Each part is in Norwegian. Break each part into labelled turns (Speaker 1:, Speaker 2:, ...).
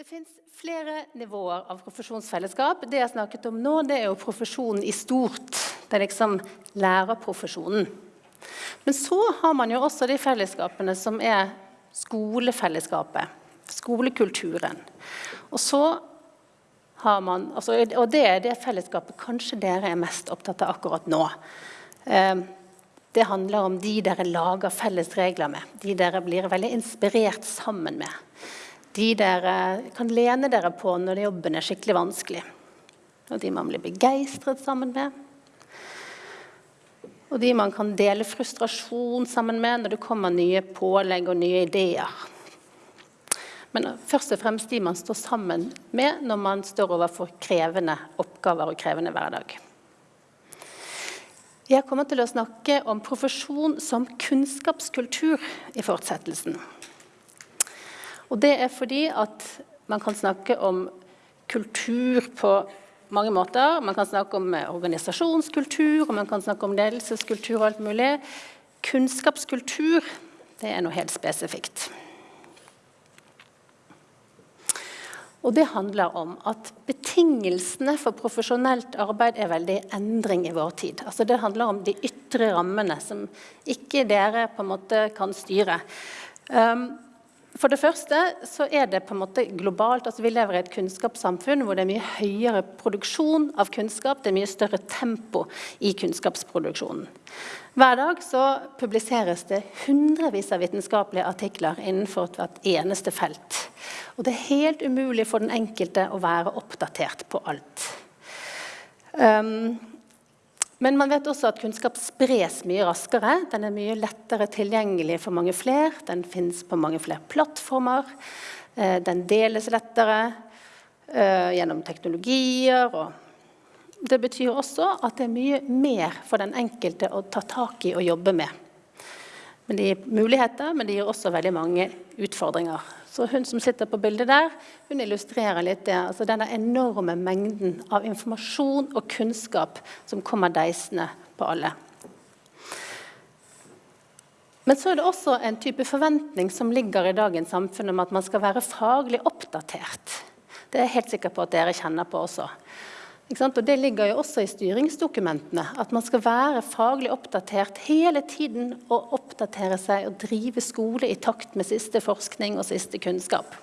Speaker 1: Det fins flere nivåer av profesjonsfellesskap. Det jeg snakket om nå, det er jo profesjonen i stort. Det er liksom lærerprofesjonen. Men så har man jo også de fellesskapene som er skolefellesskapet. Skolekulturen. Og så har man, altså, og det er det fellesskapet kanskje dere er mest opptatt av akkurat nå. Eh, det handler om de dere lager felles regler med. De dere blir veldig inspirert sammen med de dere kan lene dere på når jobben er skikkelig vanskelig. Og de man blir begeistret sammen med. Og de man kan dele frustrasjon sammen med når det kommer nye pålegg og nye ideer. Men først og fremst de man står sammen med når man står overfor krevende oppgaver og krevende hverdag. Jeg kommer til å snakke om profesjon som kunnskapskultur i fortsettelsen. Og det er fordi at man kan snakke om kultur på mange måter. Man kan snakke om eh, organisasjonskultur, og man kan snakke om ledelseskultur og alt mulig. Kunnskapskultur, det er noe helt spesifikt. Og det handler om at betingelsene for profesjonelt arbeid er veldig endring i vår tid. Altså det handler om de ytre rammene som ikke dere på en måte kan styre. Um, for det første så er det på en måte globalt. altså Vi lever i et kunnskapssamfunn hvor det er mye høyere produksjon av kunnskap. Det er mye større tempo i kunnskapsproduksjonen. Hver dag så publiseres det hundrevis av vitenskapelige artikler innenfor hvert eneste felt. Og det er helt umulig for den enkelte å være oppdatert på alt. Um, men man vet også at kunnskap spres mye raskere. Den er mye lettere tilgjengelig for mange flere. Den finnes på mange flere plattformer. Eh, den deles lettere eh, gjennom teknologier. Og det betyr også at det er mye mer for den enkelte å ta tak i og jobbe med. Men det gir muligheter, men det gir også veldig mange utfordringer. Så hun som sitter på bildet der, hun illustrerer litt det. Altså denne enorme mengden av informasjon og kunnskap som kommer deisende på alle. Men så er det også en type forventning som ligger i dagens samfunn om at man skal være faglig oppdatert. Det er jeg helt sikker på at dere kjenner på også. Og Det ligger jo også i styringsdokumentene. At man skal være faglig oppdatert hele tiden og oppdatere seg og drive skole i takt med siste forskning og siste kunnskap.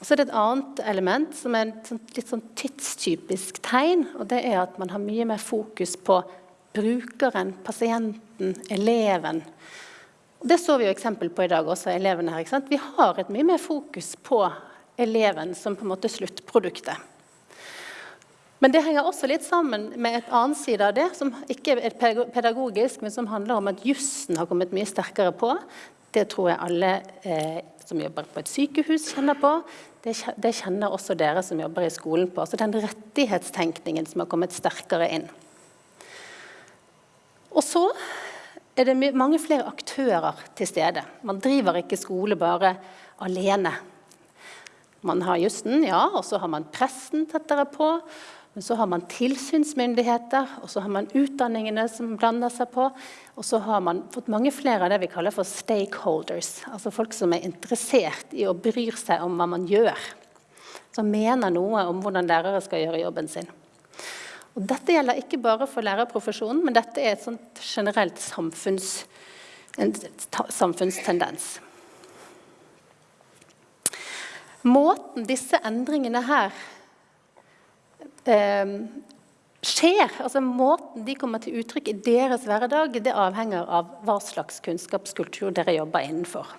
Speaker 1: Og så er det et annet element som er et litt sånn tidstypisk tegn. og Det er at man har mye mer fokus på brukeren, pasienten, eleven. Det så vi jo eksempel på i dag også, elevene her. Vi har et mye mer fokus på eleven som på en måte sluttproduktet. Men det henger også litt sammen med et annet side av det, som ikke er pedagogisk, men som handler om at jussen har kommet mye sterkere på. Det tror jeg alle eh, som jobber på et sykehus, kjenner på. Det, det, kjenner også dere som jobber i skolen på. Altså den rettighetstenkningen som har kommet sterkere inn. Og så er det mange flere aktører til stede. Man driver ikke skole bare alene. Man har jussen, ja, og så har man pressen tettere på. Men så har man tilsynsmyndigheter, og så har man utdanningene som blander seg på. Og så har man fått mange flere av det vi kaller for stakeholders. Altså folk som er interessert i og bryr seg om hva man gjør. Som mener noe om hvordan lærere skal gjøre jobben sin. Og dette gjelder ikke bare for lærerprofesjonen, men dette er et sånt generelt samfunns, en samfunnstendens. Måten disse endringene her skjer, altså måten de kommer til uttrykk i deres hverdag, det avhenger av hva slags kunnskapskultur dere jobber innenfor.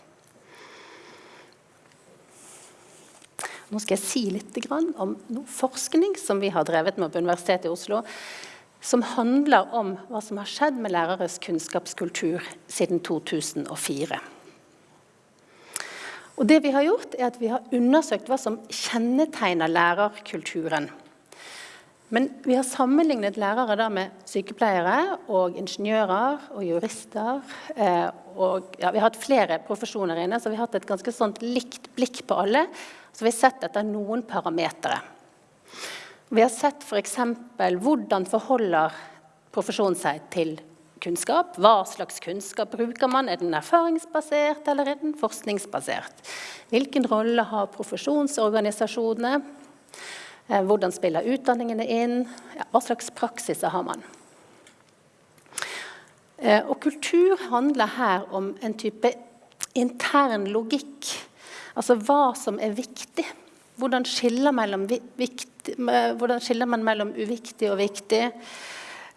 Speaker 1: Nå skal jeg si litt om noe forskning som vi har drevet med på Universitetet i Oslo, som handler om hva som har skjedd med læreres kunnskapskultur siden 2004. Og det vi har gjort er at vi har undersøkt hva som kjennetegner lærerkulturen men vi har sammenlignet lærere med sykepleiere og ingeniører og jurister. Eh, og, ja, vi har hatt flere profesjoner inne, så vi har hatt et ganske sånt likt blikk på alle. Så vi har sett etter noen parametere. Vi har sett f.eks. hvordan forholder profesjonen seg til kunnskap. Hva slags kunnskap bruker man? Er den erfaringsbasert eller er den forskningsbasert? Hvilken rolle har profesjonsorganisasjonene? Eh, hvordan spiller utdanningene inn? Ja, hva slags praksiser har man? Eh, og kultur handler her om en type intern logikk. Altså hva som er viktig. Hvordan skiller, viktig, hvordan skiller man mellom uviktig og viktig?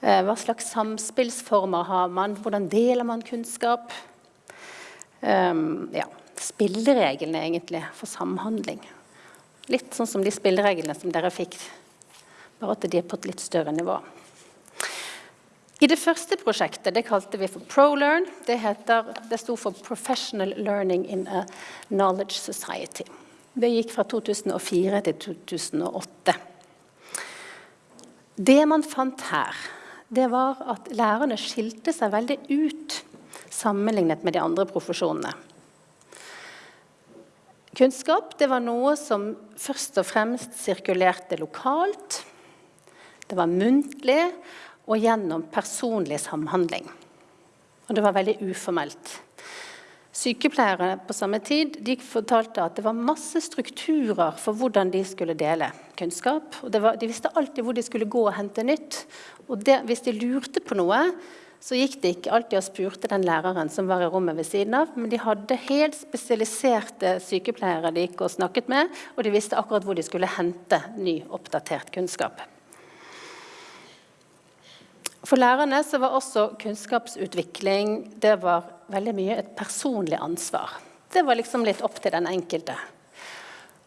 Speaker 1: Eh, hva slags samspillsformer har man? Hvordan deler man kunnskap? Ja, spillereglene egentlig for samhandling. Litt sånn som de spillereglene som dere fikk, bare at de er på et litt større nivå. I det første prosjektet, det kalte vi for ProLearn, det, heter, det sto for Professional Learning in a Knowledge Society. Det gikk fra 2004 til 2008. Det man fant her, det var at lærerne skilte seg veldig ut sammenlignet med de andre profesjonene. Kunnskap det var noe som først og fremst sirkulerte lokalt. Det var muntlig og gjennom personlig samhandling. Og det var veldig uformelt. Sykepleiere på samme tid de fortalte at det var masse strukturer for hvordan de skulle dele kunnskap. Var, de visste alltid hvor de skulle gå og hente nytt. Og det, hvis de lurte på noe, så gikk de ikke alltid og spurte den læreren som var i rommet ved siden av, men de hadde helt spesialiserte sykepleiere de gikk og snakket med, og de visste akkurat hvor de skulle hente ny, oppdatert kunnskap. For lærerne så var også kunnskapsutvikling det var veldig mye et personlig ansvar. Det var liksom litt opp til den enkelte.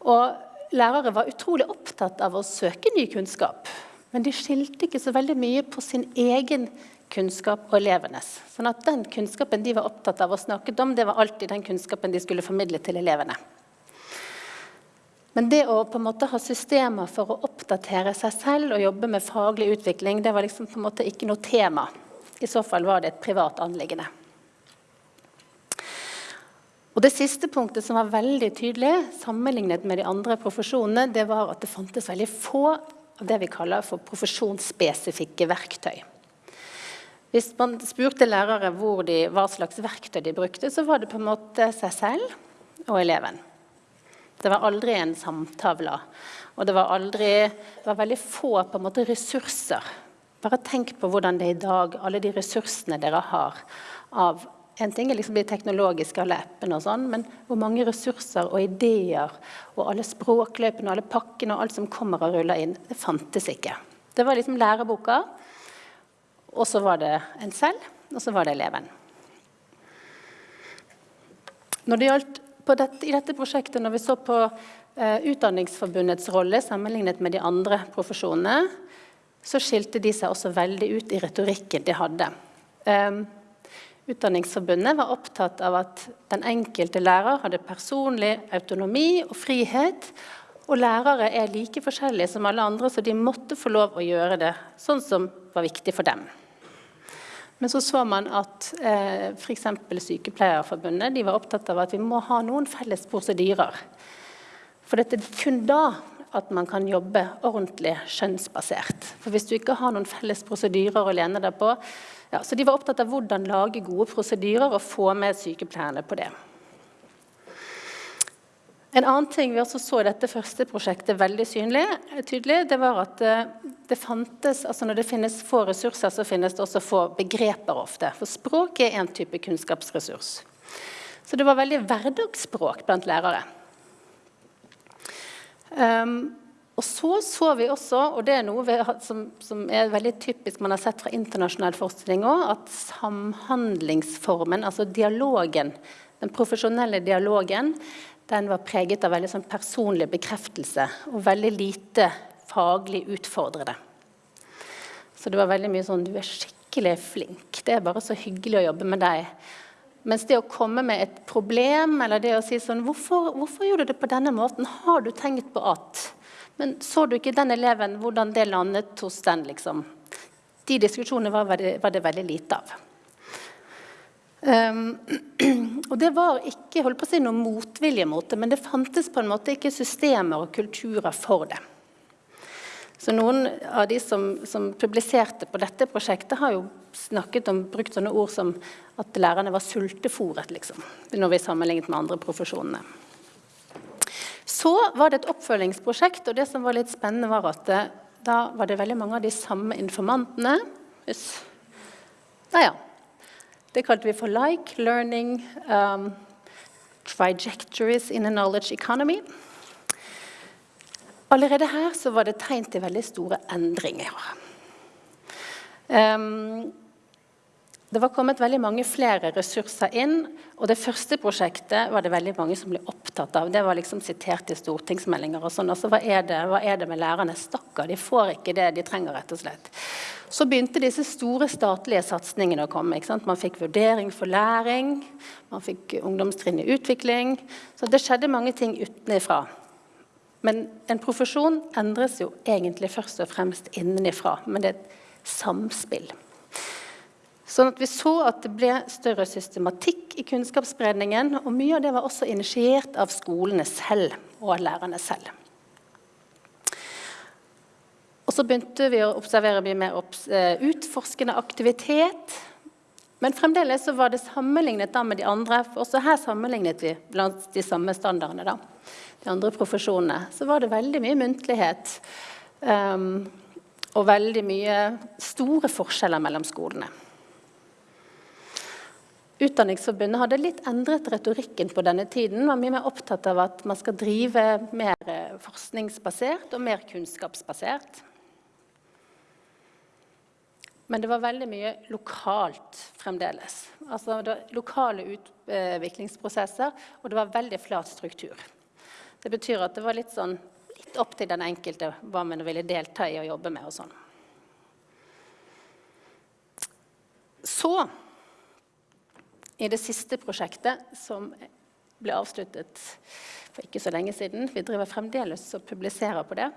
Speaker 1: Og lærere var utrolig opptatt av å søke ny kunnskap. Men de skilte ikke så veldig mye på sin egen kunnskap og elevenes. Sånn at den kunnskapen de var opptatt av å snakke om, det var alltid den kunnskapen de skulle formidle til elevene. Men det å på en måte ha systemer for å oppdatere seg selv og jobbe med faglig utvikling, det var liksom på en måte ikke noe tema. I så fall var det et privat anliggende. Og Det siste punktet som var veldig tydelig sammenlignet med de andre profesjonene, det var at det fantes veldig få av det vi kaller for profesjonsspesifikke verktøy. Hvis man spurte lærere de, hva slags verktøy de brukte, så var det på en måte seg selv og eleven. Det var aldri en samtavle. Og det var, aldri, det var veldig få måte, ressurser. Bare tenk på hvordan det er i dag, alle de ressursene dere har av en ting er liksom de teknologiske, alle appene og sånn, men hvor mange ressurser og ideer og alle språkløpene og alle pakkene og alt som kommer og ruller inn, det fantes ikke. Det var liksom læreboka og så var det en selv, og så var det eleven. Når det gjaldt dette, I dette prosjektet, når vi så på eh, Utdanningsforbundets rolle sammenlignet med de andre profesjonene, så skilte de seg også veldig ut i retorikken de hadde. Um, Utdanningsforbundet var opptatt av at den enkelte lærer hadde personlig autonomi og frihet. Og lærere er like forskjellige som alle andre, så de måtte få lov å gjøre det sånn som var viktig for dem. Men så så man at eh, f.eks. Sykepleierforbundet de var opptatt av at vi må ha noen felles prosedyrer. For det er kun da at man kan jobbe ordentlig skjønnsbasert. For hvis du ikke har noen felles prosedyrer å lene deg på ja, Så de var opptatt av hvordan lage gode prosedyrer og få med sykepleierne på det. En annen ting vi også så i dette første prosjektet veldig synlig, tydelig, det var at eh, det fantes, altså Når det finnes få ressurser, så finnes det også få begreper ofte. For språk er en type kunnskapsressurs. Så det var veldig hverdagsspråk blant lærere. Um, og så så vi også, og det er noe vi, som, som, er veldig typisk man har sett fra internasjonal forskning òg, at samhandlingsformen, altså dialogen, den profesjonelle dialogen, den var preget av veldig sånn personlig bekreftelse og veldig lite faglig utfordrende. Så det var veldig mye sånn 'Du er skikkelig flink. Det er bare så hyggelig å jobbe med deg.' Mens det å komme med et problem, eller det å si sånn 'Hvorfor, hvorfor gjorde du det på denne måten? Har du tenkt på at?' Men så du ikke den eleven, hvordan det landet hos den, liksom? De diskusjonene var, var det veldig lite av. Um, og det var ikke holdt på å si noe motvilje mot det, men det fantes på en måte ikke systemer og kulturer for det. Så noen av de som, som, publiserte på dette prosjektet, har jo snakket om, brukt sånne ord som at lærerne var sultefòret, liksom, når vi sammenlignet med andre profesjonene. Så var det et oppfølgingsprosjekt, og det som var litt spennende, var at det, da var det veldig mange av de samme informantene. Yes. Ja, ja. Det kalte vi for like learning um, trajectories in a knowledge economy. Allerede her så var det tegn til veldig store endringer. Um, det var kommet veldig mange flere ressurser inn, og det første prosjektet var det veldig mange som ble opptatt av. Det var liksom sitert i stortingsmeldinger og sånn. Altså, hva er, det, hva er det med lærerne? Stakkar, de får ikke det de trenger, rett og slett. Så begynte disse store statlige satsingene å komme. Man fikk vurdering for læring, man fikk ungdomstrinn i utvikling. Så det skjedde mange ting utenfra. Men en profesjon endres jo egentlig først og fremst innenfra. Men det er et samspill. Sånn at Vi så at det ble større systematikk i kunnskapsspredningen. Og mye av det var også initiert av skolene selv og av lærerne selv. Og så begynte vi å observere mye mer eh, utforskende aktivitet. Men fremdeles så var det sammenlignet med de andre. for Også her sammenlignet vi blant de samme standardene. da de andre profesjonene, så var det veldig mye muntlighet. Um, og veldig mye store forskjeller mellom skolene. Utdanningsforbundet hadde litt endret retorikken på denne tiden. var mye mer opptatt av at man skal drive mer eh, forskningsbasert og mer kunnskapsbasert. Men det var veldig mye lokalt fremdeles. Altså lokale utviklingsprosesser, og det var veldig flat struktur. Det betyr at det var litt, sånn, litt opp til den enkelte hva man ville delta i og jobbe med. og sånn. Så, i det siste prosjektet, som ble avsluttet for ikke så lenge siden Vi driver fremdeles og publiserer på det.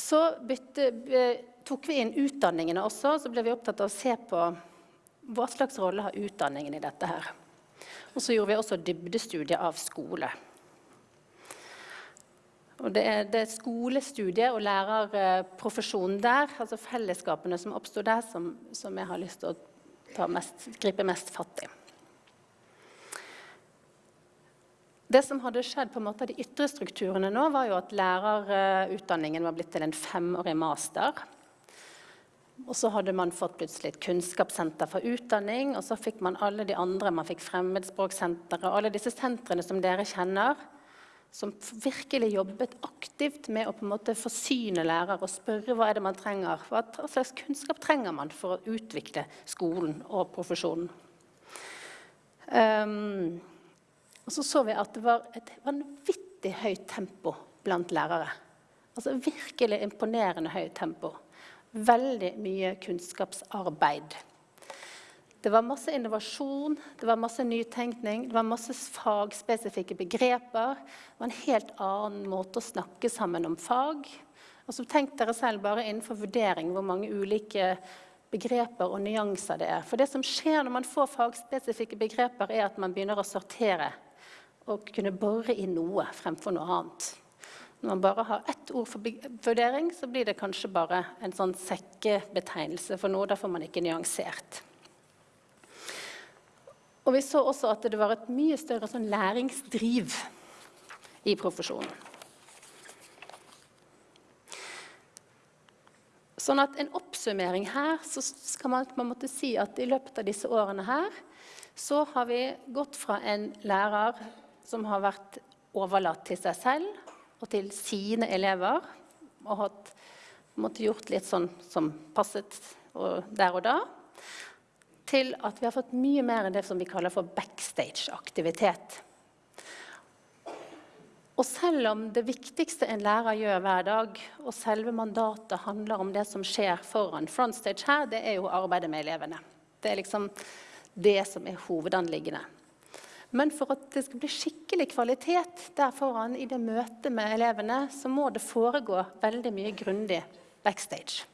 Speaker 1: Så bytte, tok vi inn utdanningene også. Så ble vi opptatt av å se på hva slags rolle har utdanningen i dette her. Og så gjorde vi også dybdestudier av skole. Og det er, det skolestudiet og lærerprofesjonen der, altså fellesskapene som oppstod der, som, som, jeg har lyst til å mest, gripe mest fatt i. Det som hadde skjedd på en måte av de ytre strukturene nå, var jo at lærerutdanningen var blitt til en femårig master. Og så hadde man fått plutselig et kunnskapssenter for utdanning, og så fikk man alle de andre, man fikk fremmedspråksenteret, alle disse sentrene som dere kjenner som virkelig jobbet aktivt med å på en måte forsyne lærere og spørre hva er det man trenger. Hva slags kunnskap trenger man for å utvikle skolen og profesjonen. Um, og så så vi at det var et vanvittig høyt tempo blant lærere. Altså Virkelig imponerende høyt tempo. Veldig mye kunnskapsarbeid. Det var masse innovasjon, det var masse nytenkning, det var masse fagspesifikke begreper. Det var en helt annen måte å snakke sammen om fag. Og så tenk dere selv bare innenfor vurdering hvor mange ulike begreper og nyanser det er. For det som skjer når man får fagspesifikke begreper, er at man begynner å sortere og kunne bore i noe fremfor noe annet. Når man bare har ett ord for vurdering, så blir det kanskje bare en sånn sekkebetegnelse for noe. Da får man ikke nyansert. Og vi så også at det var et mye større sånn læringsdriv i profesjonen. Sånn at En oppsummering her så skal man på en måte si at i løpet av disse årene her så har vi gått fra en lærer som har vært overlatt til seg selv og til sine elever, og hatt, måtte gjort litt sånn som passet der og da, til at vi har fått mye mer enn det som vi kaller for backstage-aktivitet. Og selv om det viktigste en lærer gjør hver dag, og selve mandatet handler om det som skjer foran frontstage her, det er jo arbeidet med elevene. Det er liksom det som er hovedanliggende. Men for at det skal bli skikkelig kvalitet der foran i det møtet med elevene, så må det foregå veldig mye grundig backstage.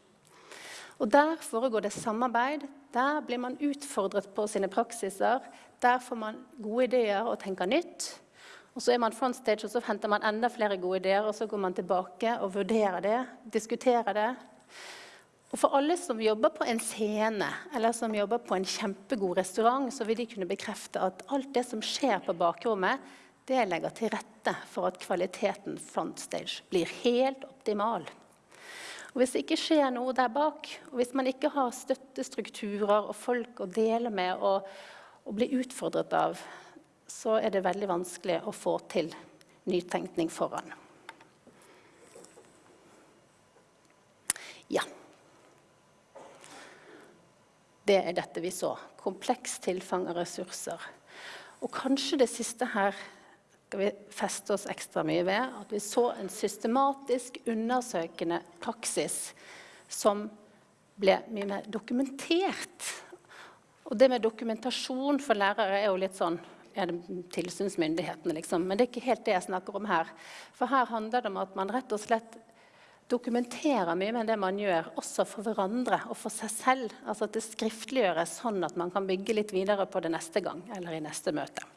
Speaker 1: Og Der foregår det samarbeid. Der blir man utfordret på sine praksiser. Der får man gode ideer og tenker nytt. Og så er man frontstage, og så henter man enda flere gode ideer, og så går man tilbake og vurderer det, diskuterer det. Og for alle som jobber på en scene eller som jobber på en kjempegod restaurant, så vil de kunne bekrefte at alt det som skjer på bakrommet, det legger til rette for at kvaliteten frontstage blir helt optimal. Og Hvis det ikke skjer noe der bak, og hvis man ikke har støttestrukturer og folk å dele med og, og bli utfordret av, så er det veldig vanskelig å få til nytenkning foran. Ja. Det er dette vi så. Kompleks tilfang av ressurser. Og kanskje det siste her skal vi feste oss ekstra mye ved. At vi så en systematisk undersøkende praksis som ble mye mer dokumentert. Og det med dokumentasjon for lærere er jo litt sånn er det tilsynsmyndighetene, liksom. Men det er ikke helt det jeg snakker om her. For her handler det om at man rett og slett dokumenterer mye med det man gjør, også for hverandre og for seg selv. Altså at det skriftliggjøres sånn at man kan bygge litt videre på det neste gang eller i neste møte.